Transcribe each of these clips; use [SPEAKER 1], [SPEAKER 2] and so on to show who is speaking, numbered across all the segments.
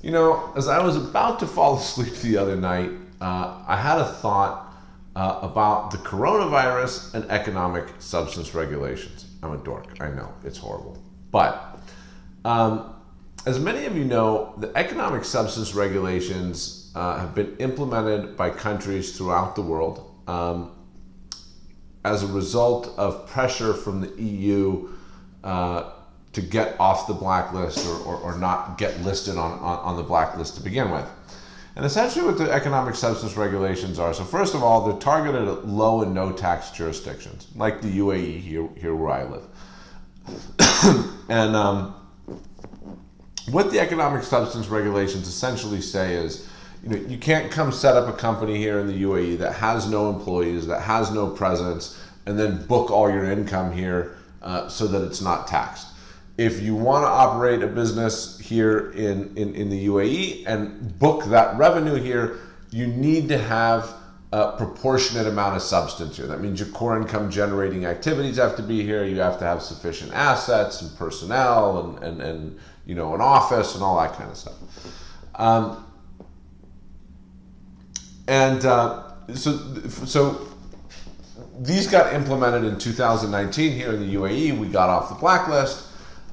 [SPEAKER 1] You know, as I was about to fall asleep the other night, uh, I had a thought uh, about the coronavirus and economic substance regulations. I'm a dork, I know, it's horrible. But um, as many of you know, the economic substance regulations uh, have been implemented by countries throughout the world um, as a result of pressure from the EU uh, to get off the blacklist or, or, or not get listed on, on, on, the blacklist to begin with. And essentially what the economic substance regulations are, so first of all, they're targeted at low and no tax jurisdictions, like the UAE here, here where I live. and um, what the economic substance regulations essentially say is, you know, you can't come set up a company here in the UAE that has no employees, that has no presence, and then book all your income here uh, so that it's not taxed if you want to operate a business here in, in, in the UAE and book that revenue here, you need to have a proportionate amount of substance here. That means your core income generating activities have to be here. You have to have sufficient assets and personnel and, and, and you know, an office and all that kind of stuff. Um, and uh, so, so these got implemented in 2019 here in the UAE. We got off the blacklist.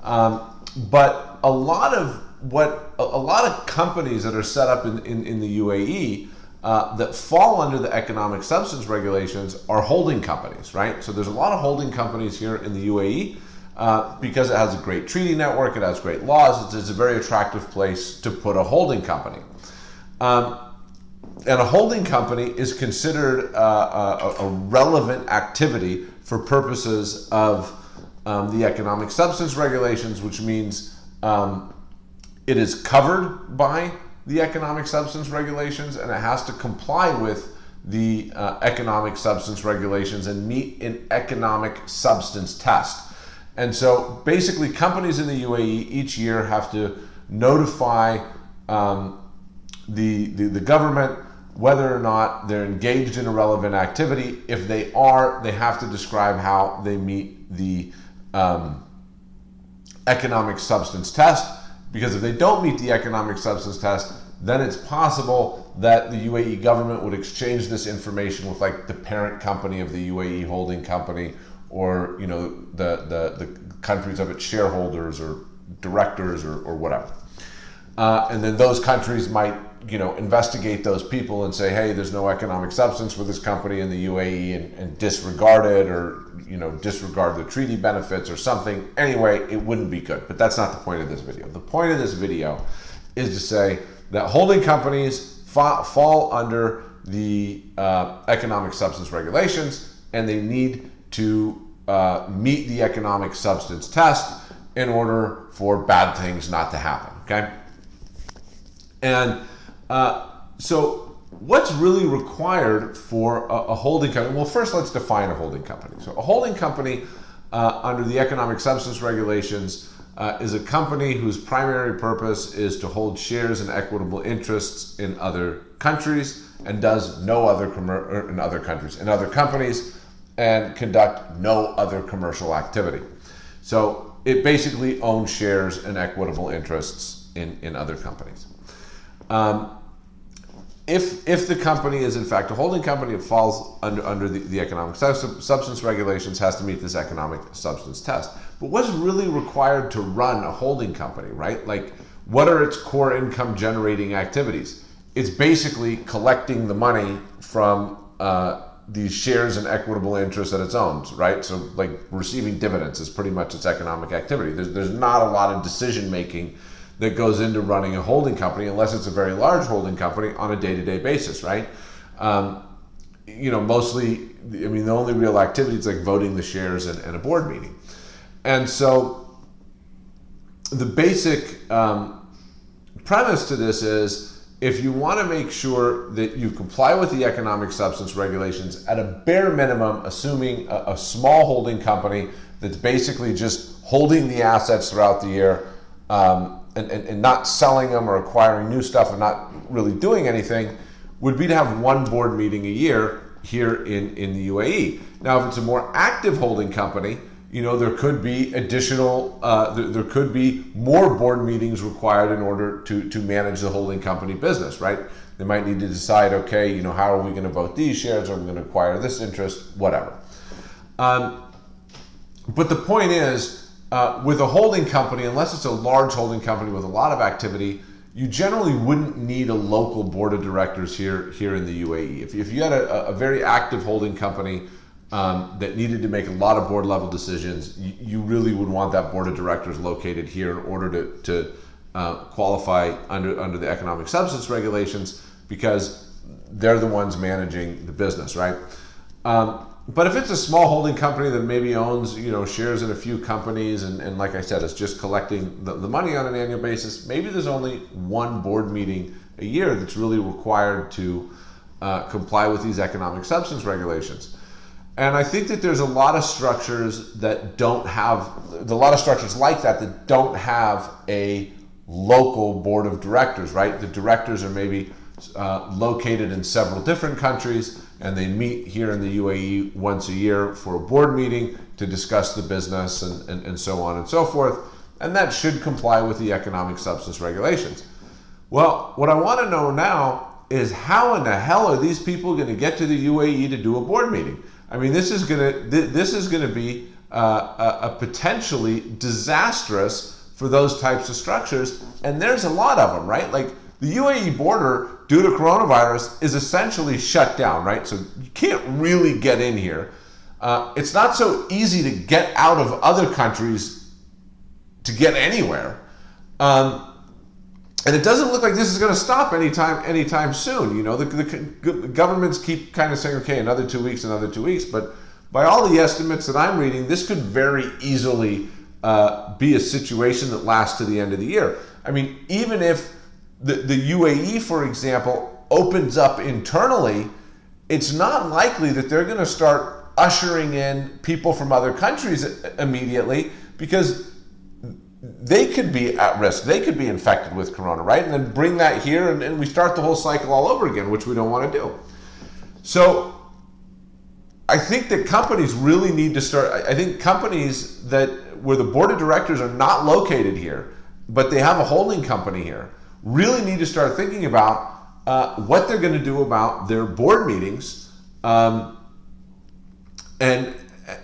[SPEAKER 1] Um, but a lot of what a, lot of companies that are set up in, in, in the UAE uh, that fall under the economic substance regulations are holding companies, right? So there's a lot of holding companies here in the UAE uh, because it has a great treaty network, it has great laws, it's, it's a very attractive place to put a holding company. Um, and a holding company is considered uh, a, a relevant activity for purposes of um, the economic substance regulations, which means um, it is covered by the economic substance regulations and it has to comply with the uh, economic substance regulations and meet an economic substance test. And so basically companies in the UAE each year have to notify um, the, the, the government whether or not they're engaged in a relevant activity. If they are, they have to describe how they meet the um, economic substance test because if they don't meet the economic substance test, then it's possible that the UAE government would exchange this information with like the parent company of the UAE holding company or you know the, the, the countries of its shareholders or directors or, or whatever. Uh, and then those countries might you know, investigate those people and say, hey, there's no economic substance for this company in the UAE and, and, disregard it or, you know, disregard the treaty benefits or something. Anyway, it wouldn't be good. But that's not the point of this video. The point of this video is to say that holding companies fa fall under the uh, economic substance regulations and they need to uh, meet the economic substance test in order for bad things not to happen, okay? And uh, so what's really required for a, a, holding company? Well, first let's define a holding company. So a holding company uh, under the economic substance regulations uh, is a company whose primary purpose is to hold shares and equitable interests in other countries and does no other er, in other countries in other companies and conduct no other commercial activity. So it basically owns shares and equitable interests in, in other companies. Um, if, if the company is in fact a holding company, it falls under, under the, the economic substance regulations, has to meet this economic substance test. But what's really required to run a holding company, right? Like, what are its core income generating activities? It's basically collecting the money from uh, these shares and equitable interest that it owns, right? So, like, receiving dividends is pretty much its economic activity. There's, there's not a lot of decision making that goes into running a holding company, unless it's a very large holding company, on a day-to-day basis, right? Um, you know, mostly, I mean, the only real activity is like voting the shares and, and a board meeting. And so the basic um, premise to this is if you want to make sure that you comply with the economic substance regulations at a bare minimum, assuming a, a small holding company that's basically just holding the assets throughout the year, um, and, and, and not selling them or acquiring new stuff and not really doing anything would be to have one board meeting a year here in, in the UAE. Now, if it's a more active holding company, you know, there could be additional, uh, there, there, could be more board meetings required in order to, to manage the holding company business, right? They might need to decide, okay, you know, how are we going to vote these shares? Are we going to acquire this interest? Whatever. Um, but the point is, uh, with a holding company, unless it's a large holding company with a lot of activity, you generally wouldn't need a local board of directors here here in the UAE. If, if you had a, a very active holding company um, that needed to make a lot of board level decisions, you, you, really would want that board of directors located here in order to, to uh, qualify under under the economic substance regulations because they're the ones managing the business, right? Um, but if it's a small holding company that maybe owns you know shares in a few companies and, and like i said is just collecting the, the money on an annual basis maybe there's only one board meeting a year that's really required to uh, comply with these economic substance regulations. And i think that there's a lot of structures that don't have a lot of structures like that that don't have a local board of directors right? The directors are maybe uh, located in several different countries and they meet here in the UAE once a year for a board meeting to discuss the business and, and, and so on and so forth. And that should comply with the economic substance regulations. Well, what I want to know now is how in the hell are these people going to get to the UAE to do a board meeting? I mean, this is going to this is going to be uh, a, a potentially disastrous for those types of structures, and there's a lot of them, right? Like the UAE border, due to coronavirus, is essentially shut down, right? So you can't really get in here. Uh, it's not so easy to get out of other countries to get anywhere. Um, and it doesn't look like this is going to stop anytime anytime soon. You know, the, the, governments keep kind of saying, okay, another two weeks, another two weeks. But by all the estimates that I'm reading, this could very easily uh, be a situation that lasts to the end of the year. I mean, even if the, the UAE, for example, opens up internally, it's not likely that they're going to start ushering in people from other countries immediately because they could be at risk. They could be infected with corona, right? And then bring that here and, and we start the whole cycle all over again, which we don't want to do. So I think that companies really need to start. I think companies that where the board of directors are not located here, but they have a holding company here, really need to start thinking about uh, what they're going to do about their board meetings. Um, and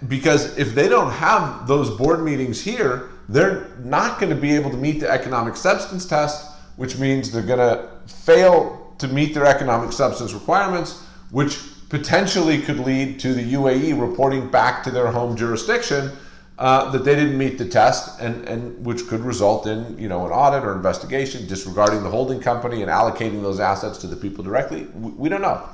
[SPEAKER 1] because if they don't have those board meetings here, they're not going to be able to meet the economic substance test, which means they're going to fail to meet their economic substance requirements, which potentially could lead to the UAE reporting back to their home jurisdiction uh, that they didn't meet the test, and, and which could result in you know an audit or investigation, disregarding the holding company and allocating those assets to the people directly. We, we don't know.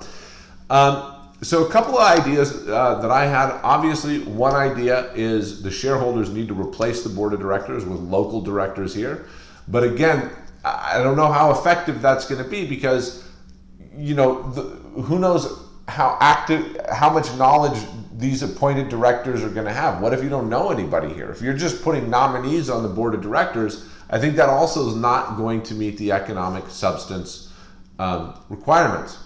[SPEAKER 1] Um, so a couple of ideas uh, that I had. Obviously, one idea is the shareholders need to replace the board of directors with local directors here. But again, I don't know how effective that's going to be because you know the, who knows how active, how much knowledge these appointed directors are going to have. What if you don't know anybody here? If you're just putting nominees on the board of directors, I think that also is not going to meet the economic substance um, requirements.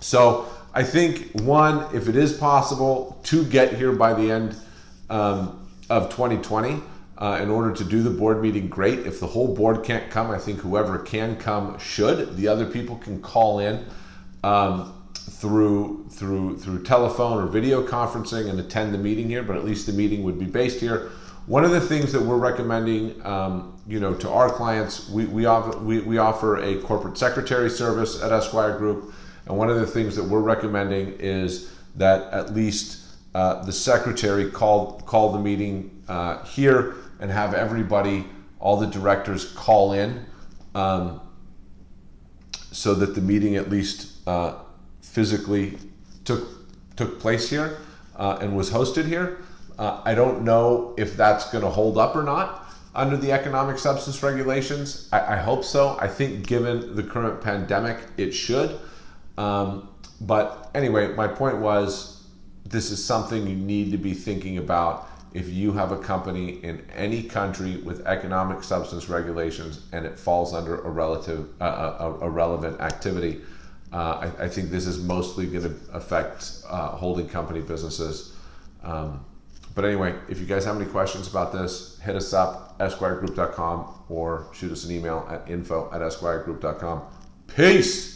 [SPEAKER 1] So I think one, if it is possible to get here by the end um, of 2020, uh, in order to do the board meeting, great. If the whole board can't come, I think whoever can come should. The other people can call in. Um, through through through telephone or video conferencing and attend the meeting here, but at least the meeting would be based here. One of the things that we're recommending, um, you know, to our clients, we, we, offer, we, we offer a corporate secretary service at Esquire Group. And one of the things that we're recommending is that at least uh, the secretary call, call the meeting uh, here and have everybody, all the directors call in um, so that the meeting at least uh, physically took took place here uh, and was hosted here. Uh, I don't know if that's going to hold up or not under the economic substance regulations. I, I, hope so. I think given the current pandemic, it should. Um, but anyway, my point was this is something you need to be thinking about if you have a company in any country with economic substance regulations and it falls under a relative uh, a, a relevant activity. Uh, I, I, think this is mostly going to affect uh, holding company businesses. Um, but anyway, if you guys have any questions about this, hit us up, esquiregroup.com, or shoot us an email at info at esquiregroup.com. Peace!